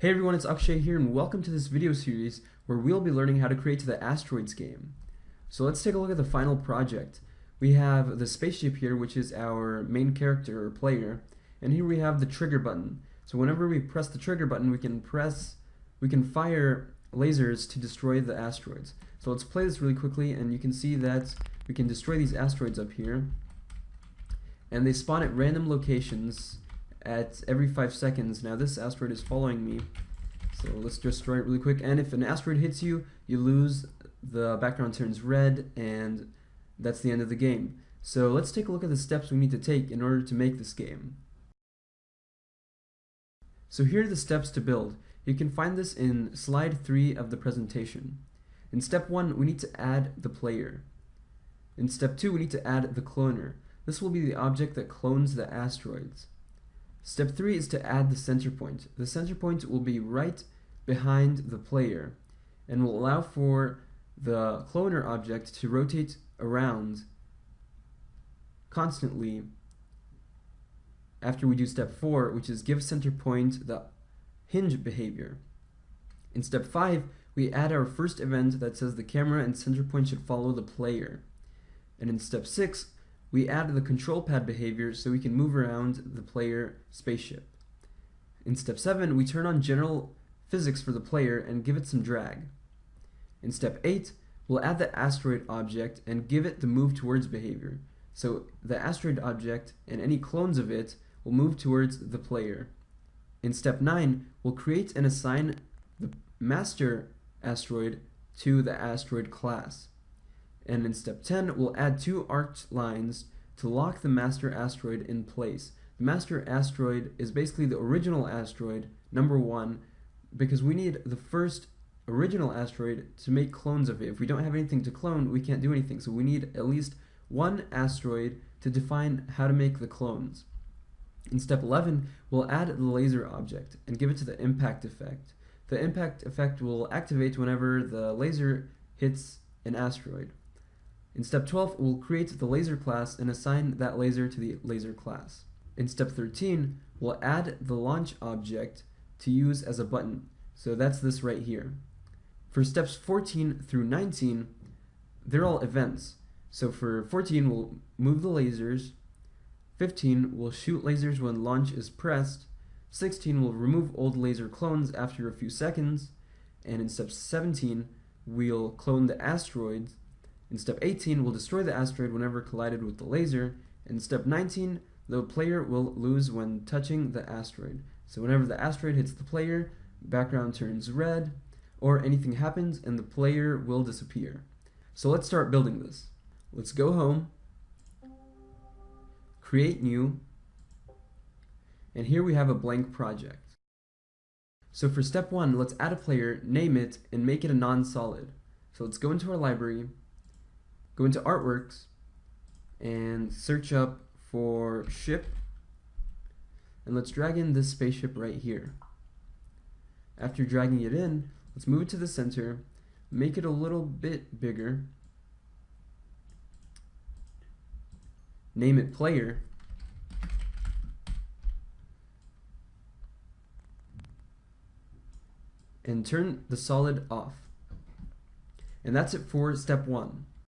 Hey everyone, it's Akshay here and welcome to this video series where we'll be learning how to create the Asteroids game. So let's take a look at the final project. We have the spaceship here which is our main character or player and here we have the trigger button. So whenever we press the trigger button we can press, we can fire lasers to destroy the asteroids. So let's play this really quickly and you can see that we can destroy these asteroids up here and they spawn at random locations at every 5 seconds. Now this asteroid is following me, so let's destroy it really quick. And if an asteroid hits you, you lose, the background turns red, and that's the end of the game. So let's take a look at the steps we need to take in order to make this game. So here are the steps to build. You can find this in slide 3 of the presentation. In step 1, we need to add the player. In step 2, we need to add the cloner. This will be the object that clones the asteroids. Step 3 is to add the center point. The center point will be right behind the player and will allow for the cloner object to rotate around constantly after we do step 4, which is give center point the hinge behavior. In step 5, we add our first event that says the camera and center point should follow the player. And in step 6, we add the control pad behavior so we can move around the player spaceship. In step 7, we turn on general physics for the player and give it some drag. In step 8, we'll add the asteroid object and give it the move towards behavior. So the asteroid object and any clones of it will move towards the player. In step 9, we'll create and assign the master asteroid to the asteroid class. And in step 10, we'll add two arced lines to lock the master asteroid in place. The master asteroid is basically the original asteroid, number one, because we need the first original asteroid to make clones of it. If we don't have anything to clone, we can't do anything. So we need at least one asteroid to define how to make the clones. In step 11, we'll add the laser object and give it to the impact effect. The impact effect will activate whenever the laser hits an asteroid. In step 12, we'll create the laser class and assign that laser to the laser class. In step 13, we'll add the launch object to use as a button. So that's this right here. For steps 14 through 19, they're all events. So for 14, we'll move the lasers. 15, we'll shoot lasers when launch is pressed. 16, we'll remove old laser clones after a few seconds. And in step 17, we'll clone the asteroids in step 18, we'll destroy the asteroid whenever collided with the laser. In step 19, the player will lose when touching the asteroid. So whenever the asteroid hits the player, background turns red, or anything happens and the player will disappear. So let's start building this. Let's go home, create new, and here we have a blank project. So for step one, let's add a player, name it, and make it a non-solid. So let's go into our library, go into artworks and search up for ship and let's drag in this spaceship right here. After dragging it in, let's move it to the center, make it a little bit bigger, name it player, and turn the solid off. And that's it for step one.